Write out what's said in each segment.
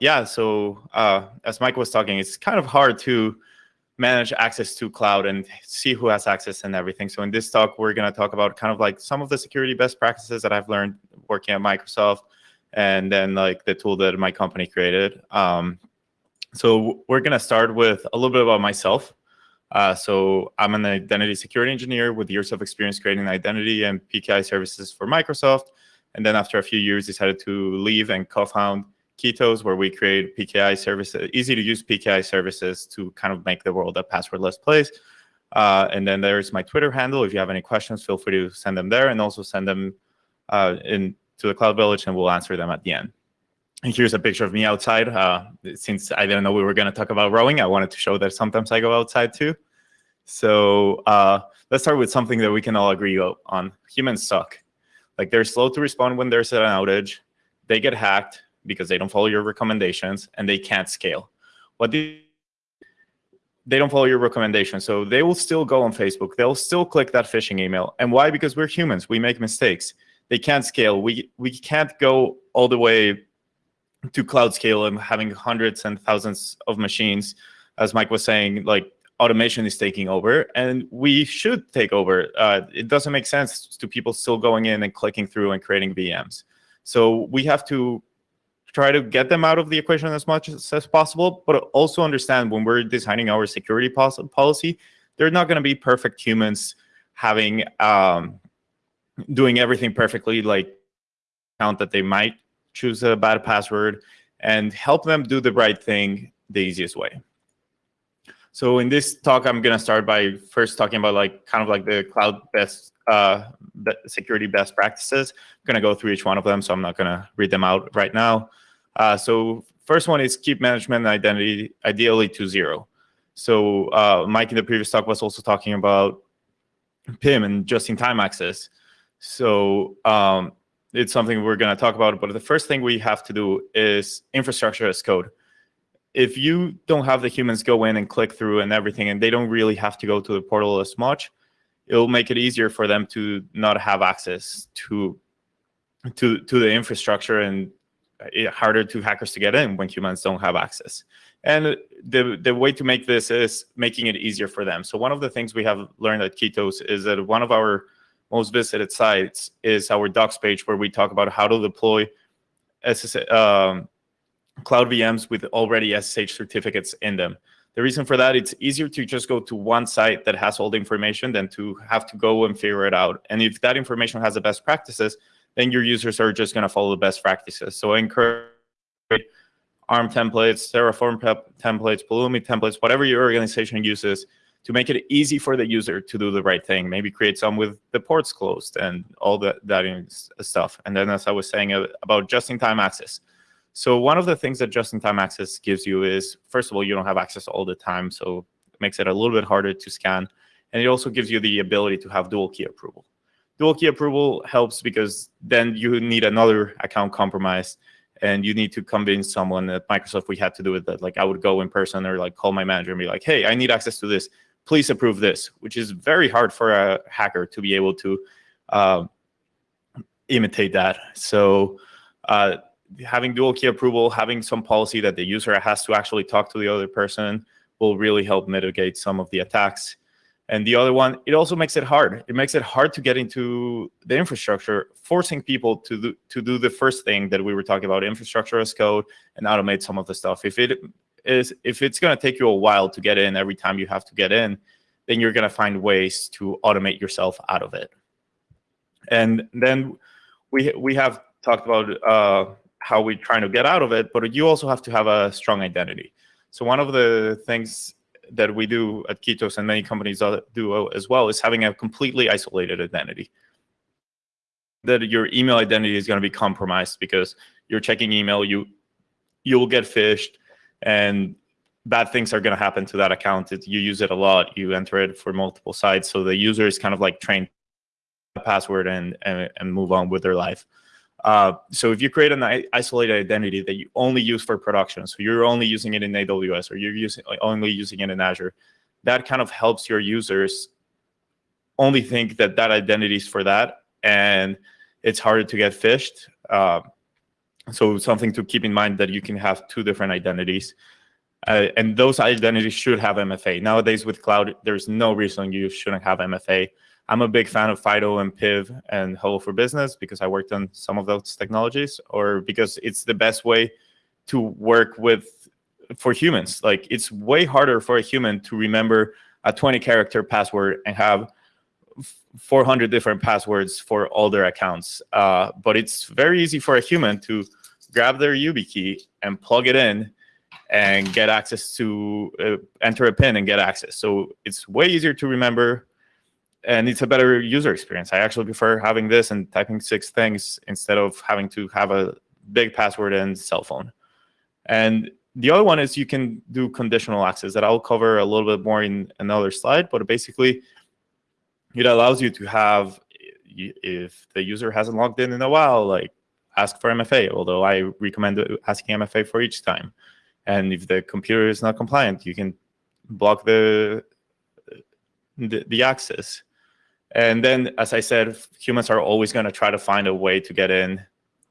yeah, so uh, as Mike was talking, it's kind of hard to manage access to cloud and see who has access and everything. So in this talk, we're going to talk about kind of like some of the security best practices that I've learned working at Microsoft, and then like the tool that my company created. Um, so we're going to start with a little bit about myself. Uh, so I'm an identity security engineer with years of experience creating identity and PKI services for Microsoft. And then after a few years, decided to leave and co-found Keytos, where we create PKI services, easy to use PKI services to kind of make the world a passwordless place. Uh, and then there's my Twitter handle. If you have any questions, feel free to send them there and also send them uh, in to the Cloud Village and we'll answer them at the end. And here's a picture of me outside. Uh, since I didn't know we were going to talk about rowing, I wanted to show that sometimes I go outside too. So uh, let's start with something that we can all agree on. Humans suck. Like they're slow to respond when there's an outage. They get hacked because they don't follow your recommendations and they can't scale. What they don't follow your recommendations. So they will still go on Facebook. They'll still click that phishing email. And why? Because we're humans. We make mistakes. They can't scale. We we can't go all the way to cloud scale and having hundreds and thousands of machines. As Mike was saying, like automation is taking over and we should take over. Uh, it doesn't make sense to people still going in and clicking through and creating VMs. So we have to try to get them out of the equation as much as, as possible, but also understand when we're designing our security policy, they're not going to be perfect humans having um, doing everything perfectly, like count that they might choose a bad password and help them do the right thing the easiest way. So in this talk, I'm going to start by first talking about like kind of like the cloud best uh, security best practices. I'm going to go through each one of them, so I'm not going to read them out right now. Uh, so first one is keep management identity ideally to zero. So uh, Mike in the previous talk was also talking about PIM and just-in-time access. So um, it's something we're going to talk about. But the first thing we have to do is infrastructure as code. If you don't have the humans go in and click through and everything, and they don't really have to go to the portal as much, it'll make it easier for them to not have access to to to the infrastructure and harder to hackers to get in when humans don't have access. And the, the way to make this is making it easier for them. So one of the things we have learned at Keytos is that one of our most visited sites is our docs page where we talk about how to deploy SS, um, cloud VMs with already SSH certificates in them. The reason for that, it's easier to just go to one site that has all the information than to have to go and figure it out. And if that information has the best practices, then your users are just going to follow the best practices. So I encourage ARM templates, Terraform templates, Pulumi templates, whatever your organization uses to make it easy for the user to do the right thing. Maybe create some with the ports closed and all that, that stuff. And then as I was saying uh, about just-in-time access. So one of the things that just-in-time access gives you is, first of all, you don't have access all the time. So it makes it a little bit harder to scan. And it also gives you the ability to have dual key approval dual key approval helps because then you need another account compromise and you need to convince someone at Microsoft we had to do it that like I would go in person or like call my manager and be like, hey, I need access to this. Please approve this, which is very hard for a hacker to be able to uh, imitate that. So uh, having dual key approval, having some policy that the user has to actually talk to the other person will really help mitigate some of the attacks. And the other one, it also makes it hard. It makes it hard to get into the infrastructure, forcing people to do, to do the first thing that we were talking about, infrastructure as code, and automate some of the stuff. If it is, if it's going to take you a while to get in every time you have to get in, then you're going to find ways to automate yourself out of it. And then we we have talked about uh, how we're trying to get out of it, but you also have to have a strong identity. So one of the things that we do at Keytos and many companies do as well is having a completely isolated identity. That your email identity is going to be compromised because you're checking email, you you will get phished, and bad things are going to happen to that account. It, you use it a lot, you enter it for multiple sites, so the user is kind of like trained password and, and, and move on with their life. Uh, so if you create an isolated identity that you only use for production, so you're only using it in AWS or you're using only using it in Azure, that kind of helps your users only think that that identity is for that, and it's harder to get phished. Uh, So something to keep in mind that you can have two different identities. Uh, and those identities should have MFA. Nowadays with cloud, there's no reason you shouldn't have MFA. I'm a big fan of FIDO and PIV and Hello for Business because I worked on some of those technologies or because it's the best way to work with for humans. Like it's way harder for a human to remember a 20 character password and have 400 different passwords for all their accounts. Uh, but it's very easy for a human to grab their YubiKey and plug it in and get access to uh, enter a pin and get access. So it's way easier to remember and it's a better user experience. I actually prefer having this and typing six things instead of having to have a big password and cell phone. And the other one is you can do conditional access that I'll cover a little bit more in another slide, but basically it allows you to have, if the user hasn't logged in in a while, like ask for MFA, although I recommend asking MFA for each time. And if the computer is not compliant, you can block the, the, the access. And then, as I said, humans are always going to try to find a way to get in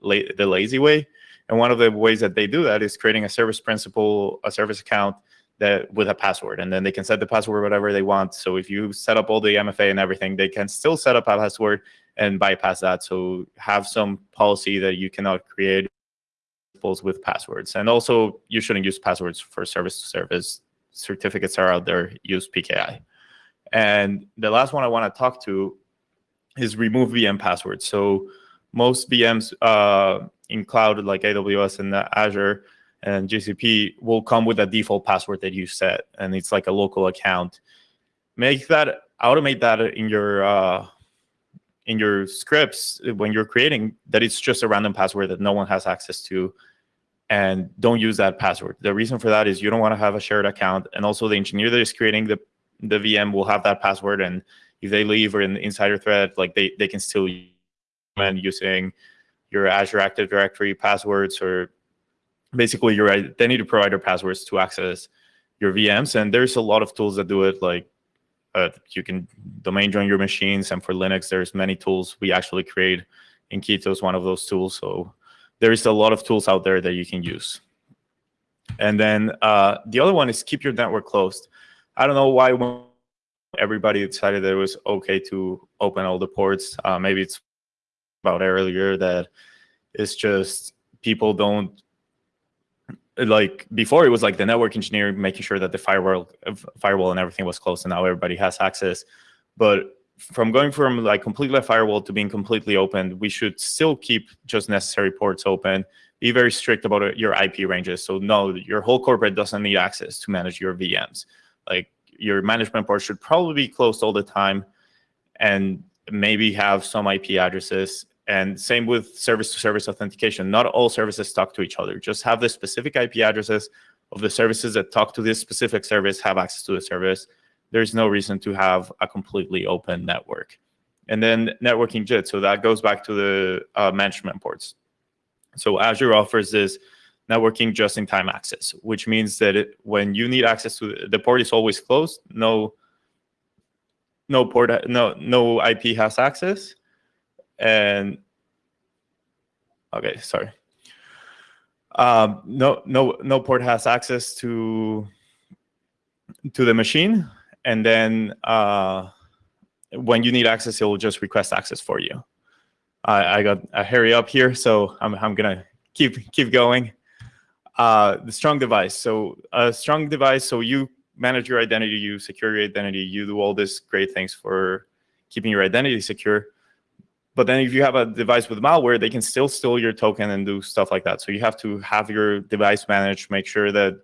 la the lazy way. And one of the ways that they do that is creating a service principal, a service account that with a password, and then they can set the password whatever they want. So if you set up all the MFA and everything, they can still set up a password and bypass that. So have some policy that you cannot create with passwords. And also, you shouldn't use passwords for service to service. Certificates are out there. Use PKI. And the last one I want to talk to is remove VM passwords. So most VMs uh, in cloud like AWS and Azure and GCP will come with a default password that you set, and it's like a local account. Make that automate that in your uh, in your scripts when you're creating that it's just a random password that no one has access to and don't use that password. The reason for that is you don't want to have a shared account and also the engineer that is creating the the VM will have that password and if they leave or in the insider thread like they they can still use using your Azure Active Directory passwords or basically your identity provider passwords to access your VMs. And there's a lot of tools that do it. Like uh, you can domain join your machines. And for Linux, there's many tools we actually create. Inkito is one of those tools. So there's a lot of tools out there that you can use. And then uh, the other one is keep your network closed. I don't know why everybody decided that it was okay to open all the ports. Uh, maybe it's about earlier that it's just people don't like before it was like the network engineer making sure that the firewall firewall and everything was closed and now everybody has access but from going from like completely firewall to being completely open we should still keep just necessary ports open be very strict about your ip ranges so no your whole corporate doesn't need access to manage your vms like your management port should probably be closed all the time and maybe have some ip addresses and same with service-to-service authentication. Not all services talk to each other. Just have the specific IP addresses of the services that talk to this specific service, have access to the service. There's no reason to have a completely open network. And then networking JIT. So that goes back to the uh, management ports. So Azure offers this networking just-in-time access, which means that it, when you need access to the port is always closed. No, no port, no no IP has access and okay, sorry. Um, no, no, no port has access to to the machine, and then uh, when you need access, it will just request access for you. I, got a hurry up here, so I'm I'm gonna keep keep going. Uh, the strong device. So a strong device. So you manage your identity, you secure your identity, you do all these great things for keeping your identity secure. But then if you have a device with malware, they can still steal your token and do stuff like that. So you have to have your device managed, make sure that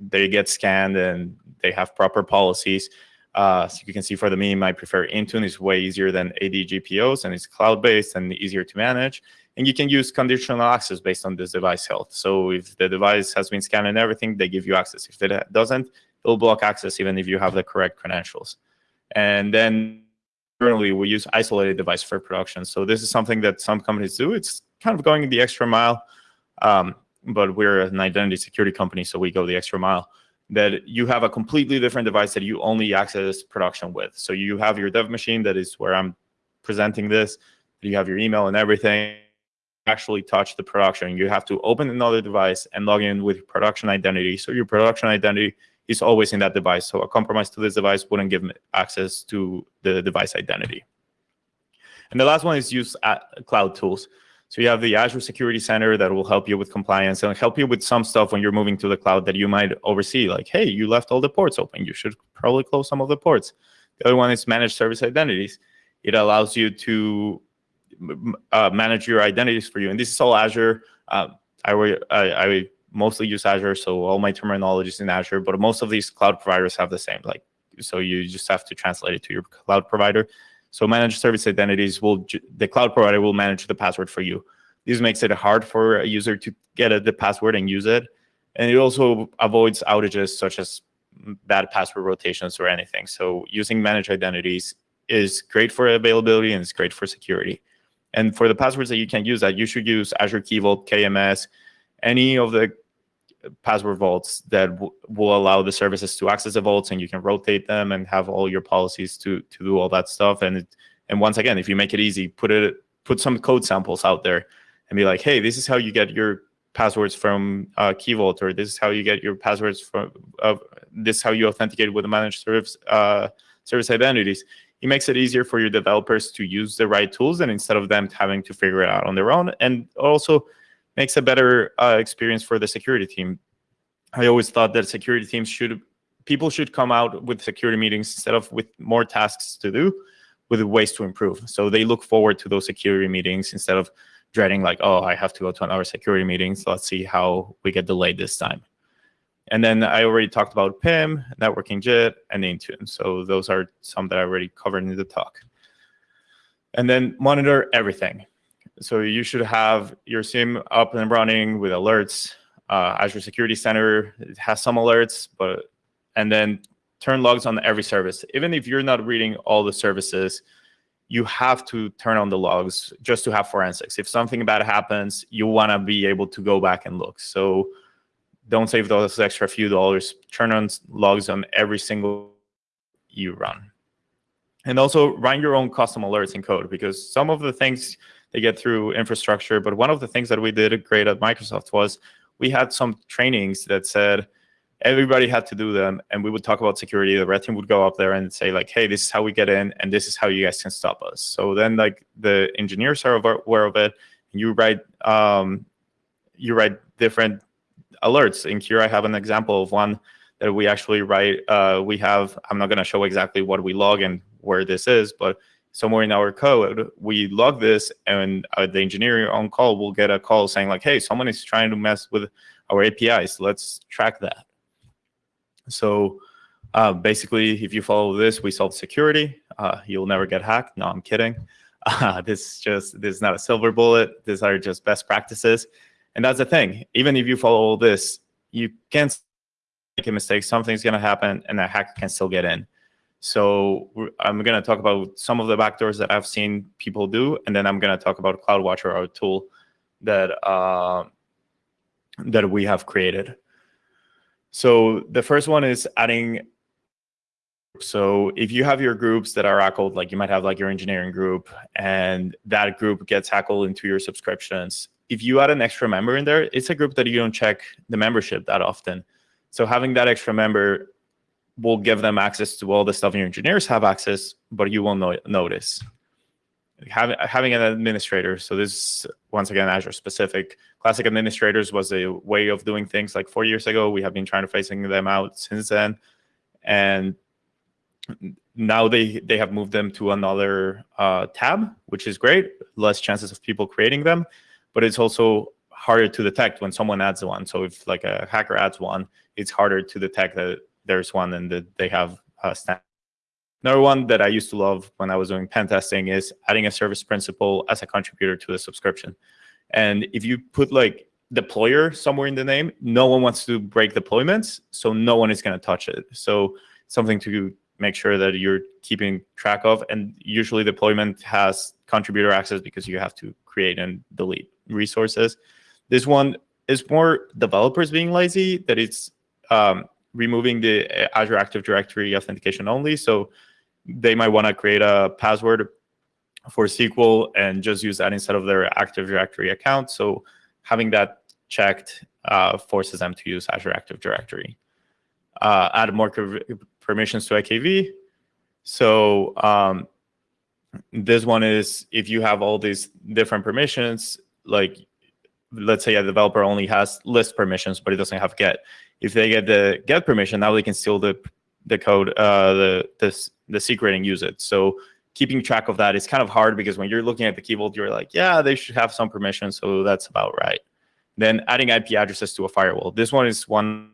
they get scanned and they have proper policies. Uh, so you can see for the meme, I prefer Intune. It's way easier than ADGPOs and it's cloud-based and easier to manage. And you can use conditional access based on this device health. So if the device has been scanned and everything, they give you access. If it doesn't, it'll block access even if you have the correct credentials. And then internally we use isolated device for production. So this is something that some companies do. It's kind of going the extra mile, um, but we're an identity security company, so we go the extra mile. That you have a completely different device that you only access production with. So you have your dev machine that is where I'm presenting this. You have your email and everything. Actually touch the production. You have to open another device and log in with production identity. So your production identity is always in that device. So a compromise to this device wouldn't give access to the device identity. And the last one is use uh, cloud tools. So you have the Azure Security Center that will help you with compliance and help you with some stuff when you're moving to the cloud that you might oversee. Like, hey, you left all the ports open. You should probably close some of the ports. The other one is managed service identities. It allows you to uh, manage your identities for you. And this is all Azure. Uh, I, I, I mostly use Azure, so all my terminology is in Azure, but most of these cloud providers have the same. Like, so you just have to translate it to your cloud provider. So managed service identities will, the cloud provider will manage the password for you. This makes it hard for a user to get a, the password and use it. And it also avoids outages such as bad password rotations or anything. So using managed identities is great for availability and it's great for security. And for the passwords that you can use that, you should use Azure Key Vault, KMS, any of the password vaults that will allow the services to access the vaults and you can rotate them and have all your policies to to do all that stuff. And it, and once again if you make it easy put it put some code samples out there and be like hey this is how you get your passwords from uh, Key Vault or this is how you get your passwords from uh, this is how you authenticate with the managed service uh, service identities it makes it easier for your developers to use the right tools and instead of them having to figure it out on their own and also makes a better uh, experience for the security team. I always thought that security teams should, people should come out with security meetings instead of with more tasks to do, with ways to improve. So they look forward to those security meetings instead of dreading like, oh, I have to go to another security meeting. So let's see how we get delayed this time. And then I already talked about PIM, networking JIT, and Intune. So those are some that I already covered in the talk. And then monitor everything. So you should have your SIEM up and running with alerts. Uh, Azure Security Center has some alerts, but and then turn logs on every service. Even if you're not reading all the services, you have to turn on the logs just to have forensics. If something bad happens, you want to be able to go back and look. So don't save those extra few dollars. Turn on logs on every single you run. And also run your own custom alerts in code because some of the things they get through infrastructure. But one of the things that we did great at Microsoft was we had some trainings that said everybody had to do them, and we would talk about security. The red team would go up there and say like, "Hey, this is how we get in, and this is how you guys can stop us." So then like the engineers are aware of it, you write um, you write different alerts. In here, I have an example of one that we actually write. Uh, we have. I'm not going to show exactly what we log and where this is, but somewhere in our code, we log this and uh, the engineer on call will get a call saying like, hey, someone is trying to mess with our APIs. Let's track that. So uh, basically, if you follow this, we solve security. Uh, you'll never get hacked. No, I'm kidding. Uh, this just this is not a silver bullet. These are just best practices. And that's the thing. Even if you follow all this, you can make a mistake. Something's going to happen and a hacker can still get in. So I'm going to talk about some of the backdoors that I've seen people do, and then I'm going to talk about CloudWatcher, our tool that uh, that we have created. So the first one is adding. So if you have your groups that are ACLed, like you might have like your engineering group, and that group gets ACLed into your subscriptions. If you add an extra member in there, it's a group that you don't check the membership that often. So having that extra member will give them access to all the stuff your engineers have access, but you won't no notice. Having, having an administrator, so this once again Azure specific. Classic administrators was a way of doing things like four years ago. We have been trying to phasing them out since then, and now they they have moved them to another uh, tab, which is great. Less chances of people creating them, but it's also harder to detect when someone adds one. So if like a hacker adds one, it's harder to detect that there's one and that they have a stand. Another one that I used to love when I was doing pen testing is adding a service principal as a contributor to the subscription. And if you put like deployer somewhere in the name, no one wants to break deployments, so no one is going to touch it. So something to make sure that you're keeping track of. And usually deployment has contributor access because you have to create and delete resources. This one is more developers being lazy, that it's um, removing the uh, Azure Active Directory authentication only. So they might want to create a password for SQL and just use that instead of their Active Directory account. So having that checked uh, forces them to use Azure Active Directory. Uh, add more permissions to AKV. So um, this one is if you have all these different permissions, like let's say a developer only has list permissions, but it doesn't have get. If they get the get permission, now they can steal the the code, uh, the the the secret and use it. So keeping track of that is kind of hard because when you're looking at the key vault, you're like, yeah, they should have some permission, so that's about right. Then adding IP addresses to a firewall. This one is one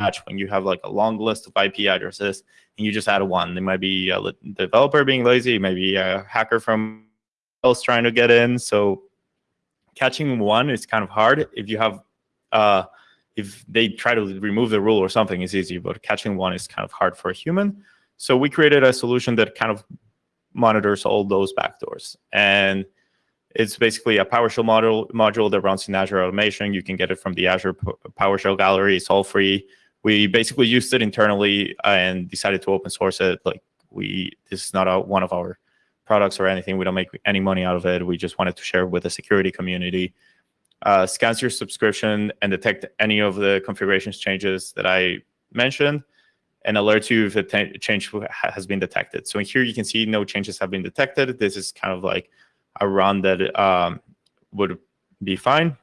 match when you have like a long list of IP addresses and you just add one. It might be a developer being lazy, maybe a hacker from else trying to get in. So catching one is kind of hard. If you have, uh, if they try to remove the rule or something, is easy, but catching one is kind of hard for a human. So we created a solution that kind of monitors all those backdoors. And it's basically a PowerShell module, module that runs in Azure Automation. You can get it from the Azure PowerShell gallery. It's all free. We basically used it internally and decided to open source it. Like we, this is not a, one of our products or anything. We don't make any money out of it. We just wanted to share with the security community. Uh, scans your subscription and detect any of the configurations changes that I mentioned and alerts you if a change has been detected. So in here, you can see no changes have been detected. This is kind of like a run that um, would be fine.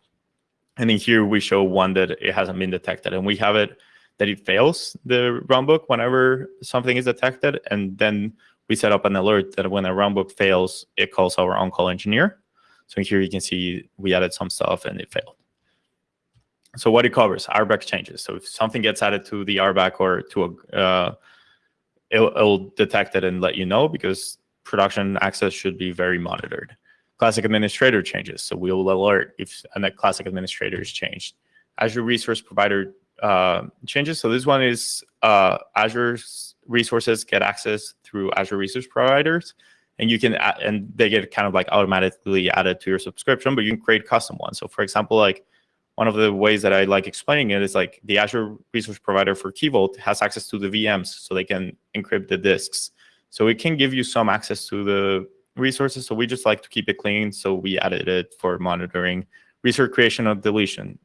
And in here, we show one that it hasn't been detected. And we have it that it fails the runbook whenever something is detected. And then we set up an alert that when a runbook fails, it calls our on-call engineer. So here you can see we added some stuff and it failed. So what it covers, RBAC changes. So if something gets added to the RBAC or to a, uh, it'll, it'll detect it and let you know because production access should be very monitored. Classic administrator changes. So we will alert if a classic administrator is changed. Azure resource provider uh, changes. So this one is uh, Azure's resources get access through Azure resource providers, and you can and they get kind of like automatically added to your subscription, but you can create custom ones. So for example, like one of the ways that I like explaining it is like the Azure resource provider for Key Vault has access to the VMs, so they can encrypt the disks. So it can give you some access to the resources. So we just like to keep it clean. So we added it for monitoring resource creation or deletion.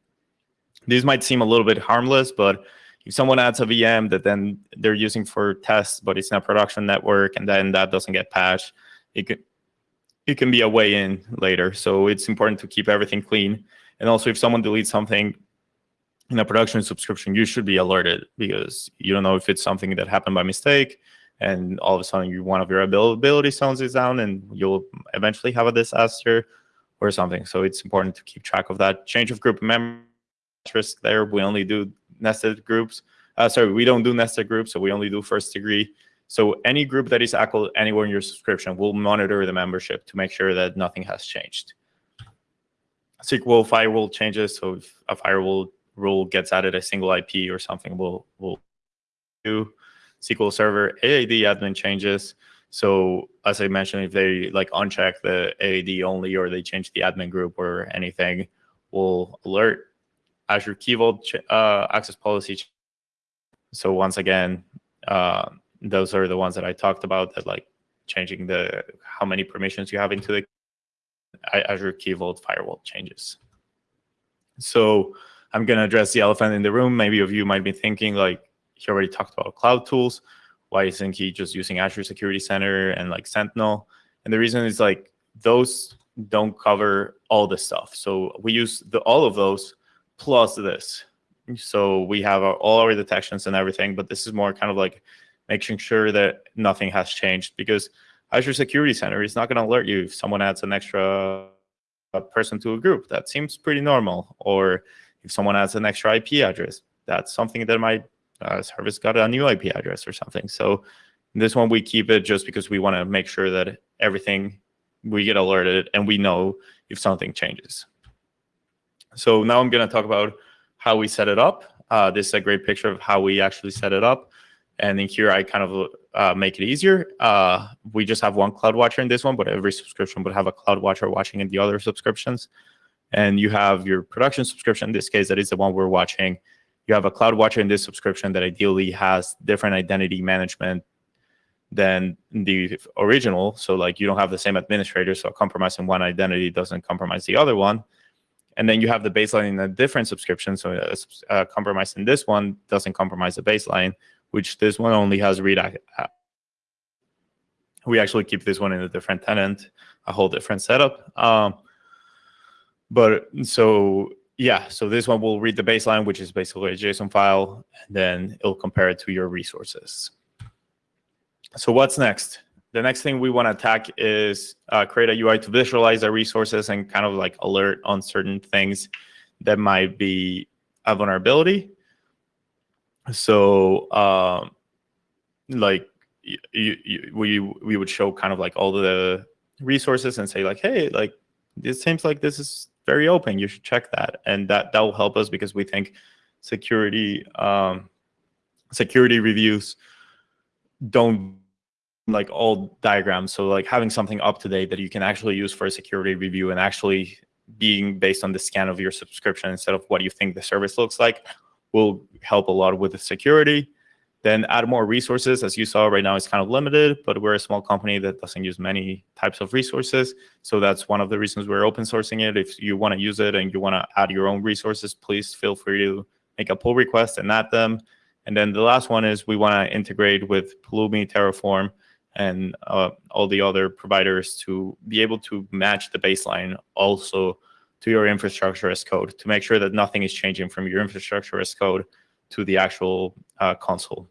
These might seem a little bit harmless, but if someone adds a VM that then they're using for tests, but it's not production network, and then that doesn't get patched, it can it can be a way in later. So it's important to keep everything clean. And also, if someone deletes something in a production subscription, you should be alerted because you don't know if it's something that happened by mistake, and all of a sudden you, one of your availability zones is down, and you'll eventually have a disaster or something. So it's important to keep track of that. Change of group member risk there. We only do nested groups. Uh, sorry, we don't do nested groups, so we only do first degree. So any group that is active anywhere in your subscription will monitor the membership to make sure that nothing has changed. SQL firewall changes. So if a firewall rule gets added a single IP or something, we'll, we'll do. SQL Server AAD admin changes. So as I mentioned, if they like uncheck the AAD only or they change the admin group or anything, we'll alert Azure Key Vault uh, access policy. So once again, uh, those are the ones that I talked about that like changing the how many permissions you have into the Azure Key Vault firewall changes. So I'm going to address the elephant in the room. Maybe of you might be thinking like he already talked about cloud tools. Why isn't he just using Azure Security Center and like Sentinel? And the reason is like those don't cover all the stuff. So we use the, all of those plus this. So we have our, all our detections and everything, but this is more kind of like making sure that nothing has changed because Azure Security Center is not going to alert you if someone adds an extra person to a group. That seems pretty normal. Or if someone adds an extra IP address, that's something that my uh, service got a new IP address or something. So this one we keep it just because we want to make sure that everything we get alerted and we know if something changes. So now I'm going to talk about how we set it up. Uh, this is a great picture of how we actually set it up. And in here, I kind of uh, make it easier. Uh, we just have one Cloud Watcher in this one, but every subscription would have a Cloud Watcher watching in the other subscriptions. And you have your production subscription. In this case, that is the one we're watching. You have a Cloud Watcher in this subscription that ideally has different identity management than the original. So like you don't have the same administrator, so compromising one identity doesn't compromise the other one. And then you have the baseline in a different subscription. So a, a compromise in this one doesn't compromise the baseline, which this one only has read. We actually keep this one in a different tenant, a whole different setup. Um, but so yeah, so this one will read the baseline, which is basically a JSON file, and then it'll compare it to your resources. So what's next? The next thing we want to attack is uh, create a UI to visualize our resources and kind of like alert on certain things that might be a vulnerability. So um, like you, you, we, we would show kind of like all the resources and say like, hey, like it seems like this is very open. You should check that. And that, that will help us because we think security um, security reviews don't like all diagrams. So like having something up to date that you can actually use for a security review and actually being based on the scan of your subscription instead of what you think the service looks like will help a lot with the security. Then add more resources. As you saw right now, it's kind of limited, but we're a small company that doesn't use many types of resources. So that's one of the reasons we're open sourcing it. If you want to use it and you want to add your own resources, please feel free to make a pull request and add them. And then the last one is we want to integrate with Pulumi, Terraform, and uh, all the other providers to be able to match the baseline also to your infrastructure as code to make sure that nothing is changing from your infrastructure as code to the actual uh, console.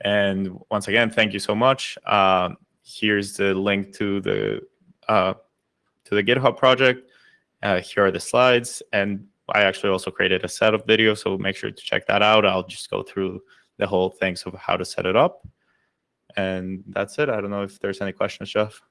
And once again, thank you so much. Uh, here's the link to the uh, to the GitHub project. Uh, here are the slides, and I actually also created a set of videos, so make sure to check that out. I'll just go through the whole things of how to set it up. And that's it. I don't know if there's any questions, Jeff.